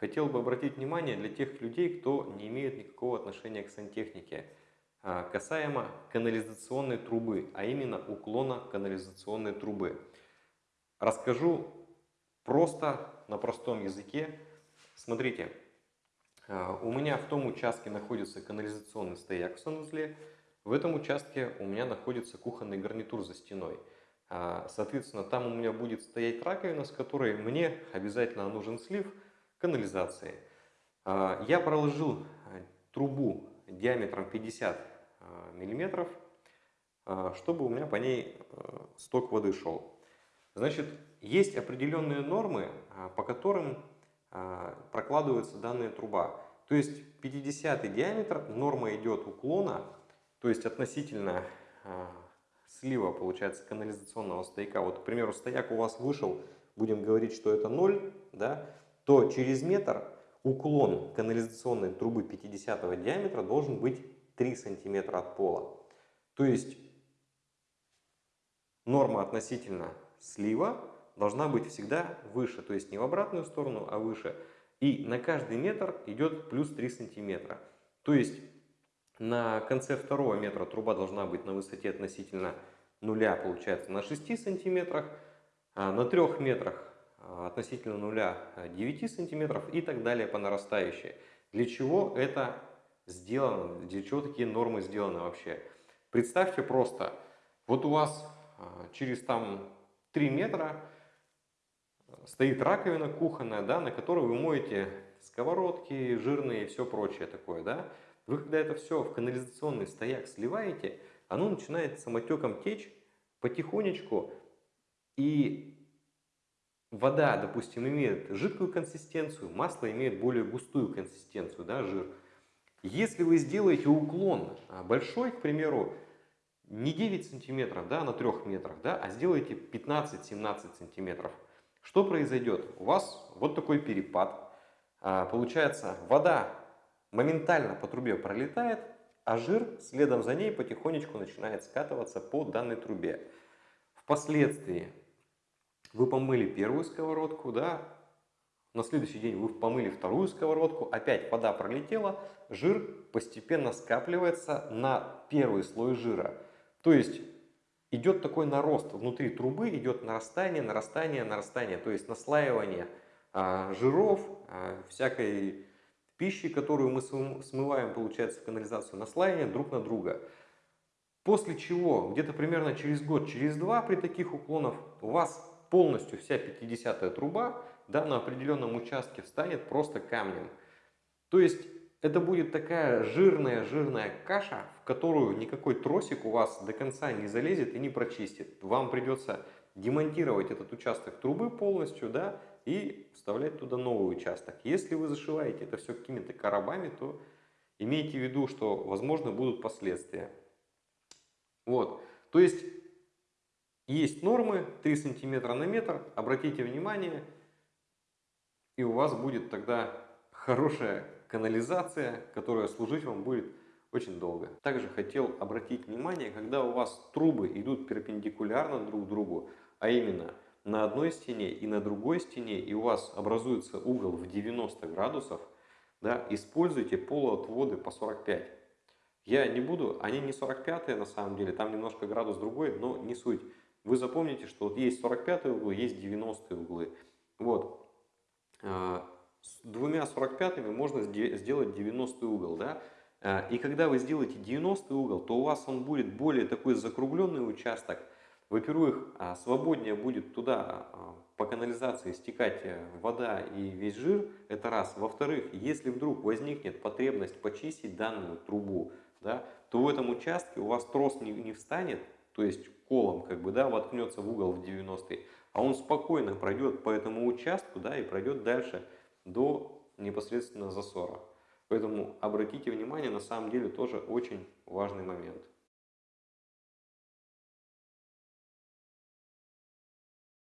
хотел бы обратить внимание для тех людей, кто не имеет никакого отношения к сантехнике, а, касаемо канализационной трубы, а именно уклона канализационной трубы. Расскажу просто, на простом языке. Смотрите, а, у меня в том участке находится канализационный стояк в санузле, в этом участке у меня находится кухонный гарнитур за стеной. А, соответственно, там у меня будет стоять раковина, с которой мне обязательно нужен слив канализации. А, я проложил трубу диаметром 50 миллиметров, чтобы у меня по ней сток воды шел. Значит, есть определенные нормы, по которым прокладывается данная труба. То есть 50 диаметр, норма идет уклона то есть относительно а, слива, получается, канализационного стояка. Вот, к примеру, стояк у вас вышел, будем говорить, что это 0, да, то через метр уклон канализационной трубы 50 диаметра должен быть 3 сантиметра от пола. То есть норма относительно слива должна быть всегда выше, то есть не в обратную сторону, а выше. И на каждый метр идет плюс 3 сантиметра. То есть на конце второго метра труба должна быть на высоте относительно нуля, получается, на 6 сантиметрах, а на 3 метрах относительно нуля 9 а, сантиметров и так далее по нарастающей. Для чего это сделано? Для чего такие нормы сделаны вообще? Представьте просто, вот у вас через там 3 метра стоит раковина кухонная, да, на которой вы моете сковородки, жирные и все прочее такое, да. Вы когда это все в канализационный стояк сливаете, оно начинает самотеком течь потихонечку, и вода, допустим, имеет жидкую консистенцию, масло имеет более густую консистенцию, да, жир. Если вы сделаете уклон а, большой, к примеру, не 9 сантиметров да, на 3 метрах, да, а сделаете 15-17 сантиметров, что произойдет? У вас вот такой перепад. А, получается, вода моментально по трубе пролетает, а жир следом за ней потихонечку начинает скатываться по данной трубе. Впоследствии вы помыли первую сковородку, да, на следующий день вы помыли вторую сковородку, опять вода пролетела, жир постепенно скапливается на первый слой жира. То есть идет такой нарост внутри трубы, идет нарастание, нарастание, нарастание, то есть наслаивание а, жиров, а, всякой пищи, которую мы смываем, получается, в канализацию, наслаивание друг на друга. После чего, где-то примерно через год, через два при таких уклонах у вас полностью вся 50-я труба да, на определенном участке встанет просто камнем. То есть это будет такая жирная-жирная каша, в которую никакой тросик у вас до конца не залезет и не прочистит. Вам придется демонтировать этот участок трубы полностью, да, и вставлять туда новый участок. Если вы зашиваете это все какими-то коробами, то имейте в виду, что возможно будут последствия. Вот, то есть есть нормы 3 сантиметра на метр, обратите внимание, и у вас будет тогда хорошая канализация, которая служить вам будет очень долго. Также хотел обратить внимание, когда у вас трубы идут перпендикулярно друг другу, а именно на одной стене и на другой стене, и у вас образуется угол в 90 градусов, да, используйте полуотводы по 45. Я не буду, они не 45 на самом деле, там немножко градус другой, но не суть. Вы запомните, что вот есть 45 углы, есть 90 углы. Вот. А, с двумя 45 можно сделать 90 угол, да. А, и когда вы сделаете 90 угол, то у вас он будет более такой закругленный участок, во-первых, а, свободнее будет туда по канализации стекать э, вода и весь жир, это раз. Во-вторых, если вдруг возникнет потребность почистить данную трубу, да, то в этом участке у вас трос не, не встанет, то есть колом как бы, да, воткнется в угол в 90 а он спокойно пройдет по этому участку да, и пройдет дальше до непосредственно засора. Поэтому обратите внимание, на самом деле тоже очень важный момент.